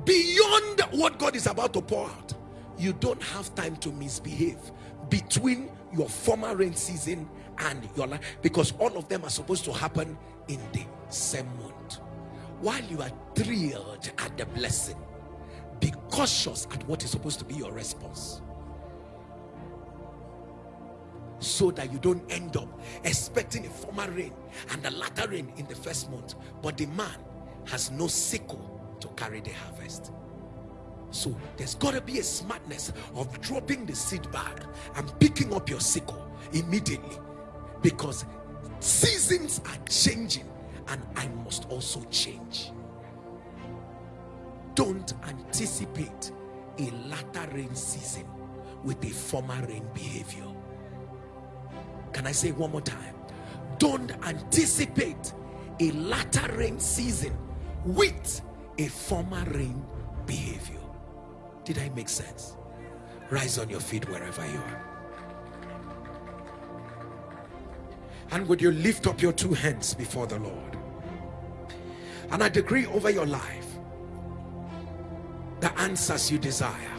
beyond what God is about to pour out you don't have time to misbehave between your former rain season and your life because all of them are supposed to happen in the same month. While you are thrilled at the blessing be cautious at what is supposed to be your response so that you don't end up expecting a former rain and the latter rain in the first month. But the man has no sickle to carry the harvest. So there's got to be a smartness of dropping the seed bag and picking up your sickle immediately. Because seasons are changing and I must also change. Don't anticipate a latter rain season with a former rain behavior can I say one more time? Don't anticipate a latter rain season with a former rain behavior. Did I make sense? Rise on your feet wherever you are. And would you lift up your two hands before the Lord? And I decree over your life the answers you desire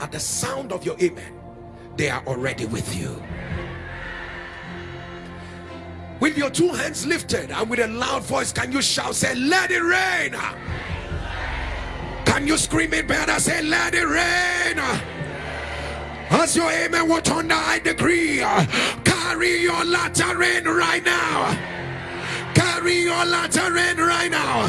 at the sound of your amen they are already with you with your two hands lifted and with a loud voice can you shout say let it rain can you scream it better? Say let it rain as your amen will turn I decree carry your latter rain right now. Carry your latter rain right now.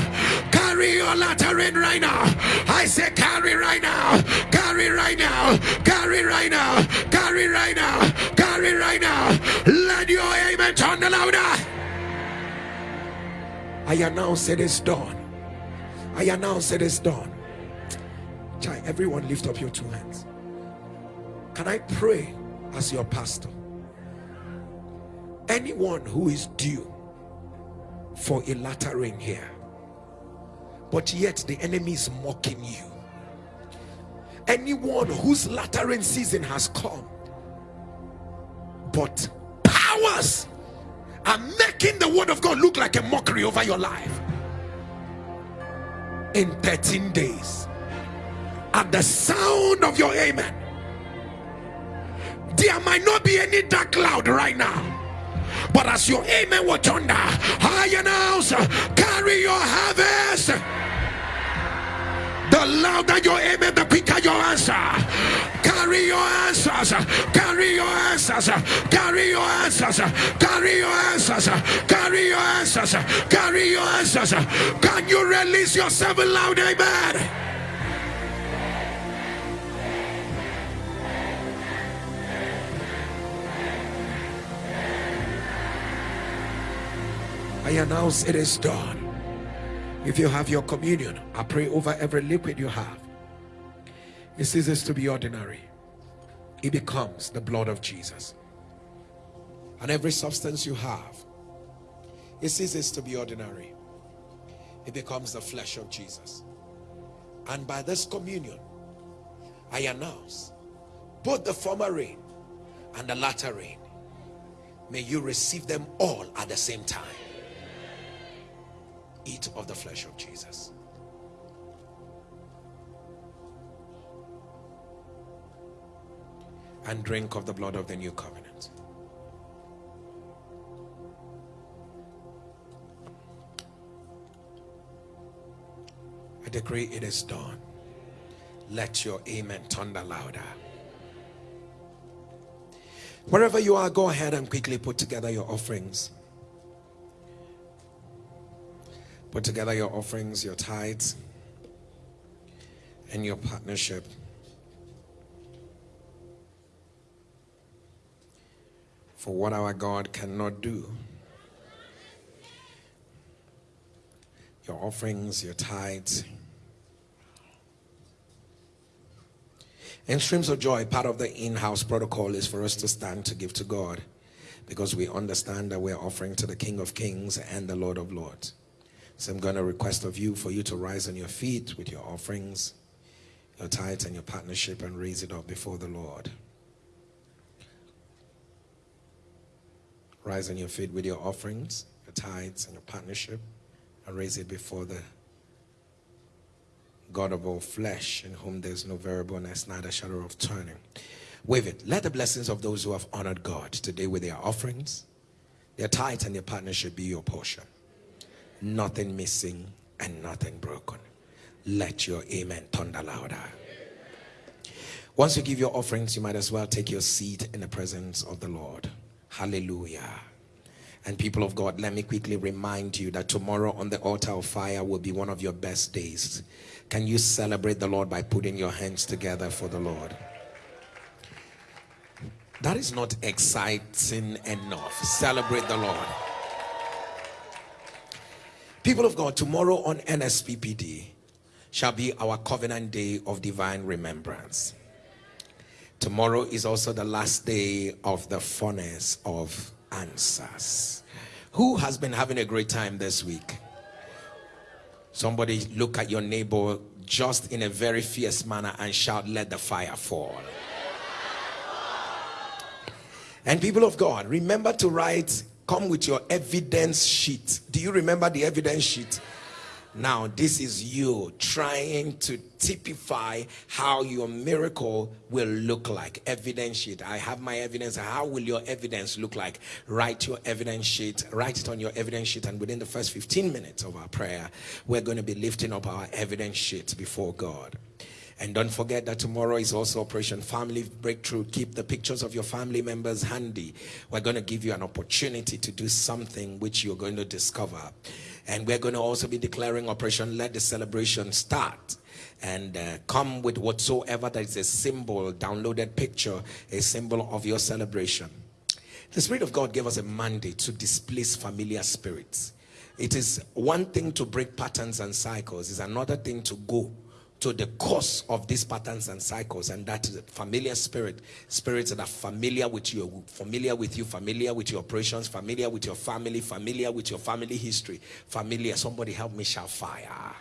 Carry your latter rain right now. I say carry right now. Carry right now. Carry right now. Carry right now. Carry right now. Let your amen turn the louder I announce it is done. I announce it is done. Chai, everyone lift up your two hands. Can I pray as your pastor? Anyone who is due for a latter rain here but yet the enemy is mocking you. Anyone whose latter rain season has come but powers are making the word of God look like a mockery over your life. In 13 days at the sound of your amen there might not be any dark cloud right now but as your amen will thunder I announce carry your harvest the louder your amen, the quicker your answer. Carry your answers. Carry your answers. Carry your answers. Carry your answers. Carry your answers. Carry your answers. Can you release yourself loud? Amen. I announce it is done. If you have your communion, I pray over every liquid you have. It ceases to be ordinary. It becomes the blood of Jesus. And every substance you have, it ceases to be ordinary. It becomes the flesh of Jesus. And by this communion, I announce both the former rain and the latter rain. May you receive them all at the same time eat of the flesh of Jesus. And drink of the blood of the new covenant. I decree it is done. Let your amen thunder louder. Wherever you are, go ahead and quickly put together your offerings. Put together your offerings, your tithes, and your partnership. For what our God cannot do. Your offerings, your tithes. In streams of joy, part of the in-house protocol is for us to stand to give to God because we understand that we're offering to the King of Kings and the Lord of Lords. So I'm going to request of you for you to rise on your feet with your offerings, your tithes and your partnership and raise it up before the Lord. Rise on your feet with your offerings, your tithes and your partnership and raise it before the God of all flesh in whom there's no variableness, neither shadow of turning. Wave it. Let the blessings of those who have honored God today with their offerings, their tithes and their partnership be your portion nothing missing and nothing broken. Let your amen thunder louder. Once you give your offerings, you might as well take your seat in the presence of the Lord. Hallelujah. And people of God, let me quickly remind you that tomorrow on the altar of fire will be one of your best days. Can you celebrate the Lord by putting your hands together for the Lord? That is not exciting enough. Celebrate the Lord. People of God, tomorrow on NSPPD shall be our covenant day of divine remembrance. Tomorrow is also the last day of the furnace of answers. Who has been having a great time this week? Somebody look at your neighbor just in a very fierce manner and shout, Let the fire fall. And people of God, remember to write come with your evidence sheet. Do you remember the evidence sheet? Now this is you trying to typify how your miracle will look like. Evidence sheet. I have my evidence. How will your evidence look like? Write your evidence sheet. Write it on your evidence sheet and within the first 15 minutes of our prayer we're going to be lifting up our evidence sheet before god and don't forget that tomorrow is also Operation Family Breakthrough. Keep the pictures of your family members handy. We're going to give you an opportunity to do something which you're going to discover. And we're going to also be declaring Operation Let the Celebration Start and uh, come with whatsoever that is a symbol, downloaded picture, a symbol of your celebration. The Spirit of God gave us a mandate to displace familiar spirits. It is one thing to break patterns and cycles, it's another thing to go to the cause of these patterns and cycles and that is a familiar spirit spirits that are familiar with you familiar with you familiar with your operations familiar with your family familiar with your family history familiar. Somebody help me shout fire.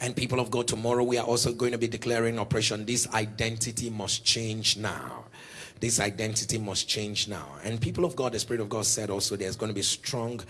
And people of God tomorrow we are also going to be declaring operation. This identity must change now this identity must change now and people of God the spirit of God said also there's going to be strong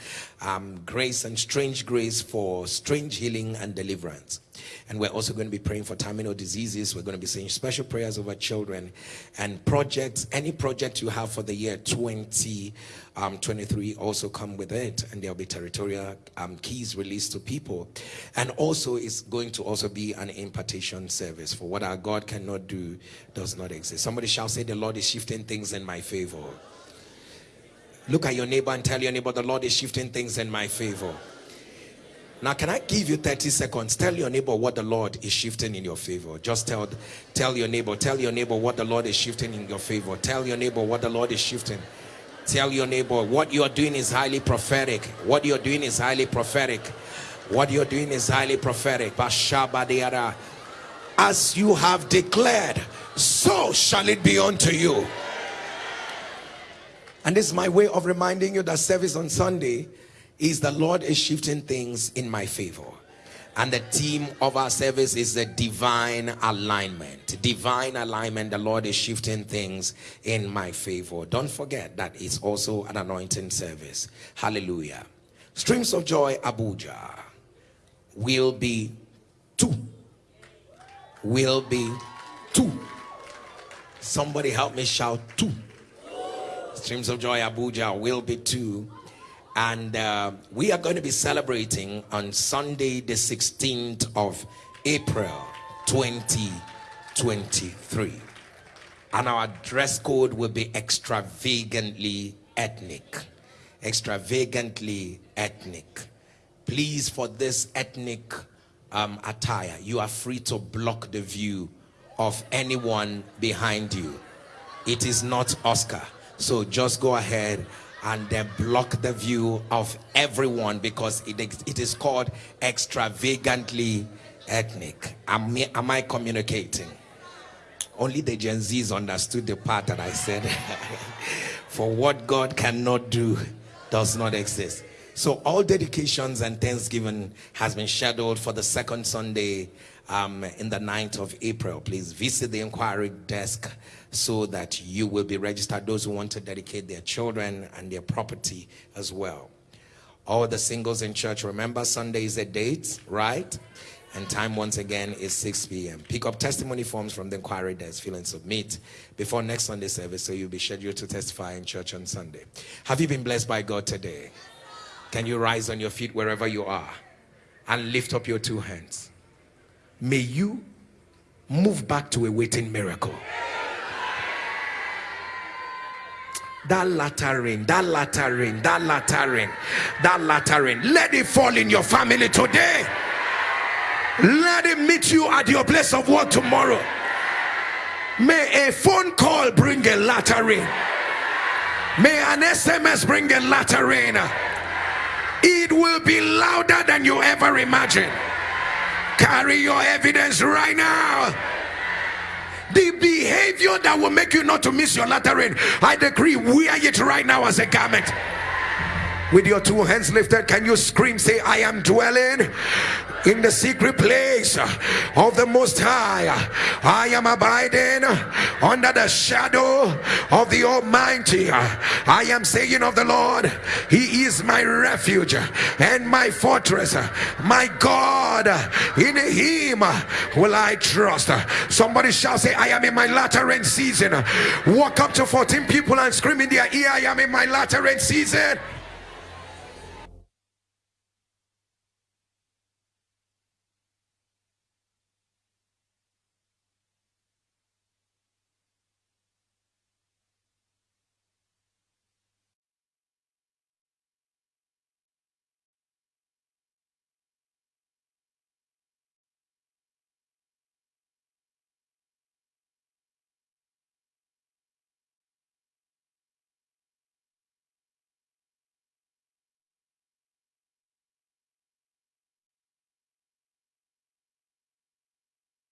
um, grace and strange grace for strange healing and deliverance and we're also going to be praying for terminal diseases. We're going to be saying special prayers over children and projects. Any project you have for the year 20, um, 23 also come with it, and there'll be territorial um, keys released to people. And also, it's going to also be an impartation service for what our God cannot do does not exist. Somebody shall say, The Lord is shifting things in my favor. Look at your neighbor and tell your neighbor, The Lord is shifting things in my favor. Now, can I give you 30 seconds? Tell your neighbor what the Lord is shifting in your favor. Just tell, tell your neighbor, tell your neighbor what the Lord is shifting in your favor. Tell your neighbor what the Lord is shifting. Tell your neighbor what you are doing is highly prophetic. What you are doing is highly prophetic. What you're doing is highly prophetic. As you have declared, so shall it be unto you. And this is my way of reminding you that service on Sunday is the Lord is shifting things in my favor. And the theme of our service is the divine alignment. Divine alignment. The Lord is shifting things in my favor. Don't forget that it's also an anointing service. Hallelujah. Streams of Joy Abuja will be two. Will be two. Somebody help me shout two. Streams of Joy Abuja will be two and uh, we are going to be celebrating on Sunday the 16th of April 2023 and our dress code will be extravagantly ethnic. Extravagantly ethnic. Please for this ethnic um, attire you are free to block the view of anyone behind you. It is not Oscar. So just go ahead and then block the view of everyone because it, it is called extravagantly ethnic. Am, am I communicating? Only the Gen Zs understood the part that I said. *laughs* For what God cannot do does not exist. So all dedications and thanksgiving has been scheduled for the second Sunday um, in the 9th of April. Please visit the inquiry desk so that you will be registered. Those who want to dedicate their children and their property as well. All the singles in church, remember Sunday is a date, right? And time once again is 6 p.m. Pick up testimony forms from the inquiry desk, fill and submit before next Sunday service so you'll be scheduled to testify in church on Sunday. Have you been blessed by God today? Can you rise on your feet wherever you are and lift up your two hands? May you move back to a waiting miracle. That latter that latter that latter that latter. Let it fall in your family today. Let it meet you at your place of work tomorrow. May a phone call bring a latter. May an SMS bring a latter. It will be louder than you ever imagined. Carry your evidence right now the behavior that will make you not to miss your latter rain i decree wear it right now as a garment with your two hands lifted can you scream say i am dwelling in the secret place of the most high. I am abiding under the shadow of the almighty. I am saying of the lord he is my refuge and my fortress. My god in him will i trust. Somebody shall say i am in my latter end season. Walk up to 14 people and scream in their ear i am in my latter end season